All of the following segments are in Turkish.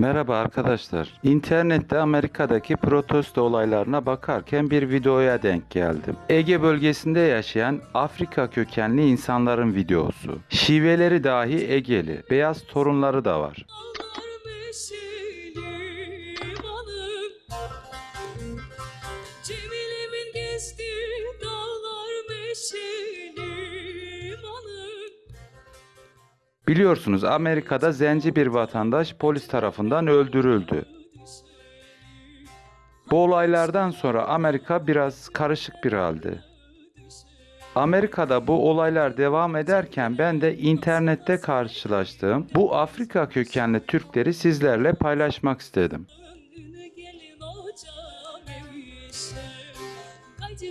Merhaba arkadaşlar. İnternette Amerika'daki protesto olaylarına bakarken bir videoya denk geldim. Ege bölgesinde yaşayan Afrika kökenli insanların videosu. Şiveleri dahi Egeli. Beyaz torunları da var. Biliyorsunuz Amerika'da zenci bir vatandaş polis tarafından öldürüldü. Bu olaylardan sonra Amerika biraz karışık bir halde. Amerika'da bu olaylar devam ederken ben de internette karşılaştığım bu Afrika kökenli Türkleri sizlerle paylaşmak istedim.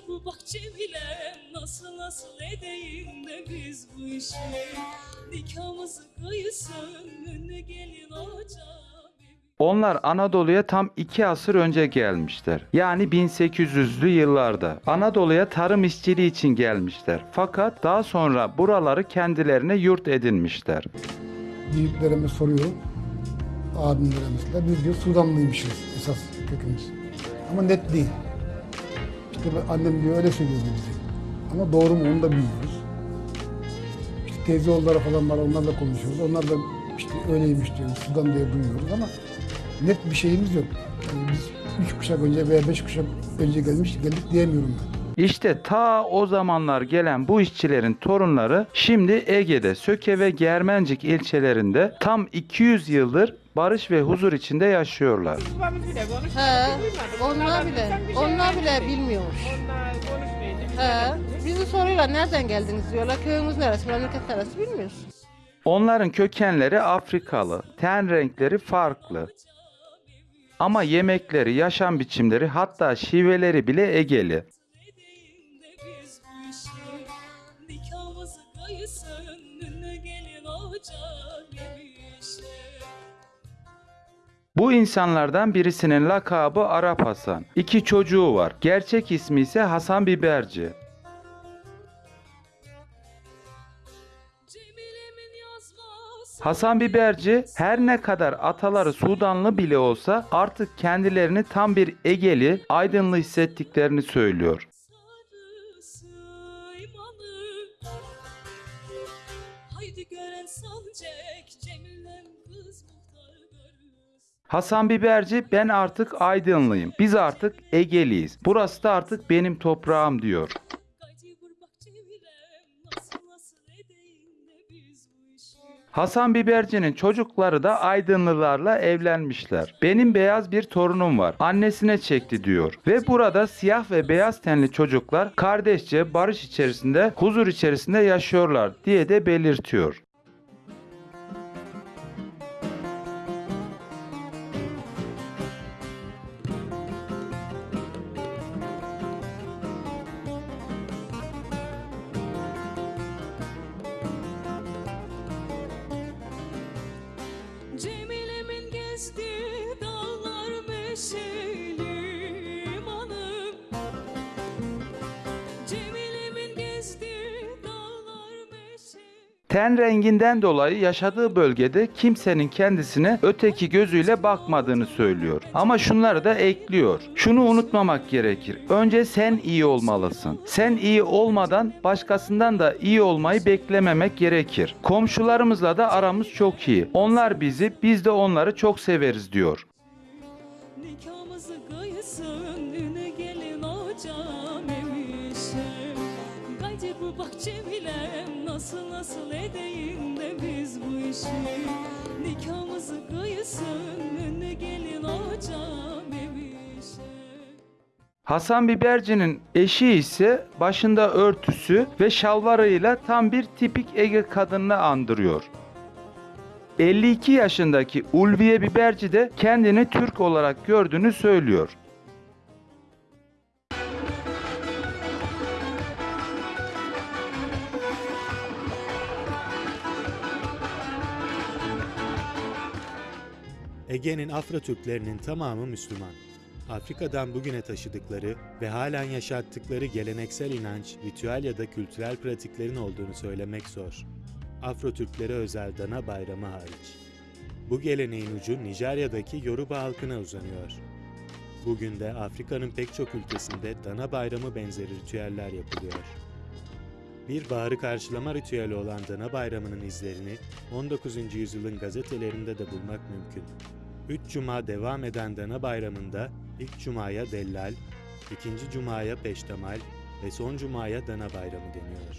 Bu bak Cemile nasıl nasıl edeyim de biz bu işi Nikahımızı kıysın önüne gelin hocam Onlar Anadolu'ya tam iki asır önce gelmişler. Yani 1800'lü yıllarda. Anadolu'ya tarım işçiliği için gelmişler. Fakat daha sonra buraları kendilerine yurt edinmişler. büyüklerime soruyorum. Abimlere mesela biz diyor Sudanlıymışız esas kökümüz. Ama net değil. İşte annem diyor öyle söylüyordu bize. Ama doğru mu onu da bilmiyoruz. İşte teyze oğulları falan var onlarla konuşuyoruz. Onlar da işte öyleymiş diyor. Sudan diye duyuyoruz ama net bir şeyimiz yok. Yani biz üç kuşak önce veya beş kuşak önce gelmiş geldik diyemiyorum ben. İşte ta o zamanlar gelen bu işçilerin torunları şimdi Ege'de Söke ve Germencik ilçelerinde tam 200 yıldır barış ve huzur içinde yaşıyorlar. Babamız bile. He, onlar bile, şey onlar bile bilmiyormuş. Onlar He, bizi soruyorlar nereden geldiniz diyorlar, köyümüz neresi, memleket neresi bilmiyoruz. Onların kökenleri Afrikalı, ten renkleri farklı. Ama yemekleri, yaşam biçimleri hatta şiveleri bile Egeli. Bu insanlardan birisinin lakabı Arap Hasan. İki çocuğu var. Gerçek ismi ise Hasan Biberci. Hasan Biberci her ne kadar ataları Sudanlı bile olsa artık kendilerini tam bir Egeli, Aydınlı hissettiklerini söylüyor. Hasan Biberci ben artık Aydınlıyım. Biz artık Egeliyiz. Burası da artık benim toprağım diyor. Hasan Biberci'nin çocukları da Aydınlılarla evlenmişler. Benim beyaz bir torunum var. Annesine çekti diyor. Ve burada siyah ve beyaz tenli çocuklar kardeşçe barış içerisinde, huzur içerisinde yaşıyorlar diye de belirtiyor. Ten renginden dolayı yaşadığı bölgede kimsenin kendisine öteki gözüyle bakmadığını söylüyor. Ama şunları da ekliyor. Şunu unutmamak gerekir. Önce sen iyi olmalısın. Sen iyi olmadan başkasından da iyi olmayı beklememek gerekir. Komşularımızla da aramız çok iyi. Onlar bizi, biz de onları çok severiz diyor. Bak Cemile'm nasıl nasıl edeyim de biz bu işi Nikahımızı kıysın üne gelin emişe Hasan Biberci'nin eşi ise başında örtüsü ve şalvarıyla tam bir tipik Ege kadınını andırıyor. 52 yaşındaki Ulviye Biberci de kendini Türk olarak gördüğünü söylüyor. Ege'nin Afro Türklerinin tamamı Müslüman. Afrika'dan bugüne taşıdıkları ve halen yaşattıkları geleneksel inanç, ritüel ya da kültürel pratiklerin olduğunu söylemek zor. Afro Türklere özel Dana Bayramı hariç. Bu geleneğin ucu Nijerya'daki Yoruba halkına uzanıyor. Bugün de Afrika'nın pek çok ülkesinde Dana Bayramı benzeri ritüeller yapılıyor. Bir baharı karşılama ritüeli olan Dana Bayramı'nın izlerini 19. yüzyılın gazetelerinde de bulmak mümkün. Üç cuma devam eden Dana Bayramı'nda ilk cumaya Dellal, ikinci cumaya Peştemal ve son cumaya Dana Bayramı deniyor.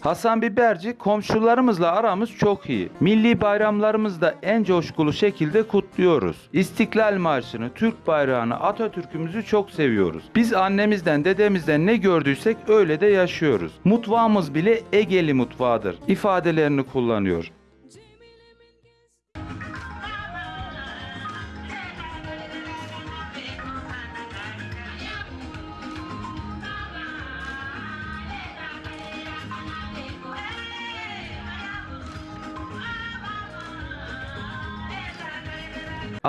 Hasan Biberci komşularımızla aramız çok iyi. Milli bayramlarımızda en coşkulu şekilde kutluyoruz. İstiklal Marşı'nı, Türk bayrağını, Atatürk'ümüzü çok seviyoruz. Biz annemizden, dedemizden ne gördüysek öyle de yaşıyoruz. Mutfağımız bile Egeli mutfağıdır ifadelerini kullanıyor.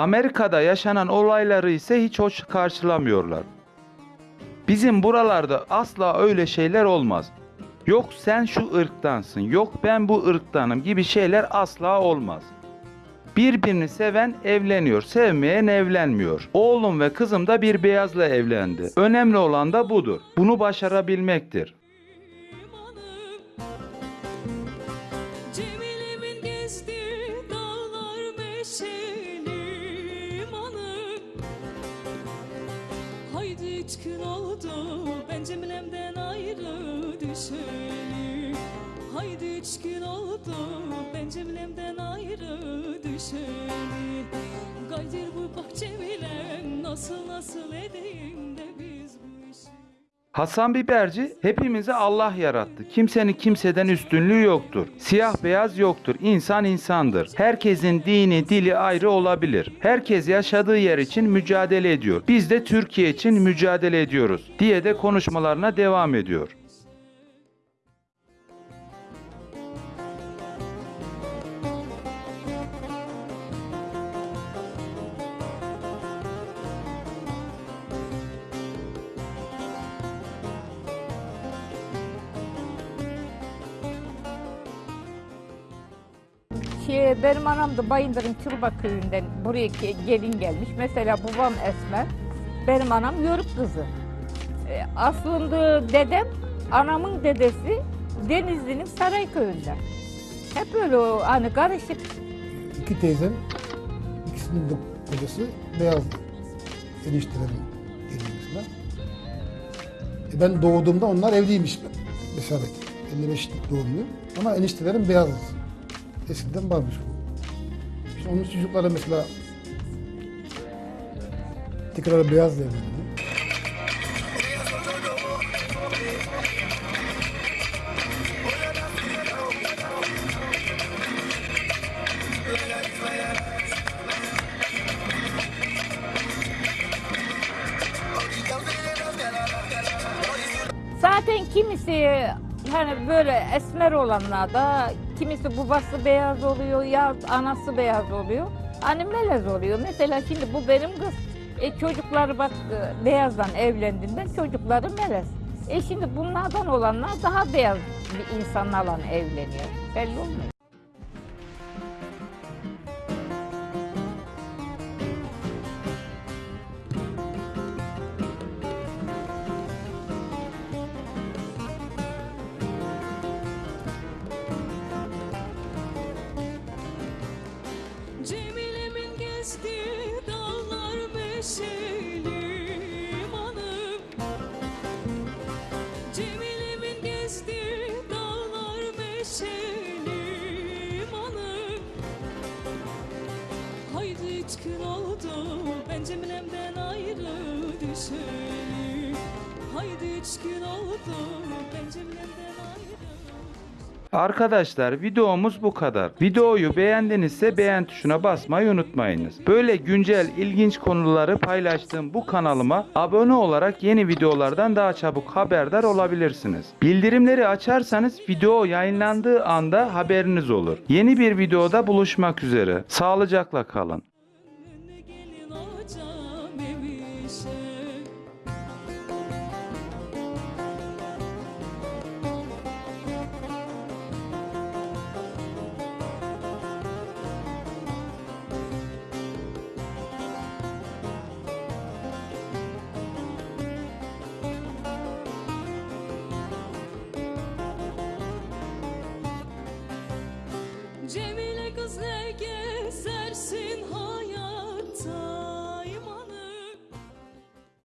Amerika'da yaşanan olayları ise hiç hoş karşılamıyorlar. Bizim buralarda asla öyle şeyler olmaz. Yok sen şu ırktansın, yok ben bu ırktanım gibi şeyler asla olmaz. Birbirini seven evleniyor, sevmeyen evlenmiyor. Oğlum ve kızım da bir beyazla evlendi. Önemli olan da budur. Bunu başarabilmektir. Üç gün oldu. Ben Cemile'mden ayrı düşeli Haydi üç gün oldu. Ben Cemile'mden ayrı düşeli Gaydir bu bak Cemilem nasıl nasıl edeyim Hasan Biberci hepimizi Allah yarattı. Kimsenin kimseden üstünlüğü yoktur. Siyah beyaz yoktur. İnsan insandır. Herkesin dini, dili ayrı olabilir. Herkes yaşadığı yer için mücadele ediyor. Biz de Türkiye için mücadele ediyoruz diye de konuşmalarına devam ediyor. Şey, benim anam da Bayındır'ın Çılba köyünden buraya ge- gelin gelmiş. Mesela babam Esmer, benim anam Yörük kızı. E, aslında dedem, anamın dedesi Denizli'nin Sarayköy'ünden. Hep öyle o, hani karışık. İki teyzem, ikisinin de kocası beyazdı. Eniştelerim geliyor mesela. E ben doğduğumda onlar evliymiş mesela. 55 doğumluyum. Ama eniştelerim beyazdı. Eskiden varmış bu. İşte onun çocukları mesela tekrar beyaz evlendi. Zaten kimisi hani böyle esmer olanlar da kimisi babası beyaz oluyor ya anası beyaz oluyor. Hani melez oluyor. Mesela şimdi bu benim kız. E çocukları bak e, beyazdan evlendiğinden çocukları melez. E şimdi bunlardan olanlar daha beyaz bir insanlarla evleniyor. Belli olmuyor. Cemile'min gezdiği dağlar meşelim hanım Cemile'min gezdiği dağlar meşelim hanım Haydi üç gün oldu ben Cemile'mden ayrı düşeli. Haydi üç gün oldu ben Cemile'mden Arkadaşlar videomuz bu kadar. Videoyu beğendinizse beğen tuşuna basmayı unutmayınız. Böyle güncel ilginç konuları paylaştığım bu kanalıma abone olarak yeni videolardan daha çabuk haberdar olabilirsiniz. Bildirimleri açarsanız video yayınlandığı anda haberiniz olur. Yeni bir videoda buluşmak üzere. Sağlıcakla kalın.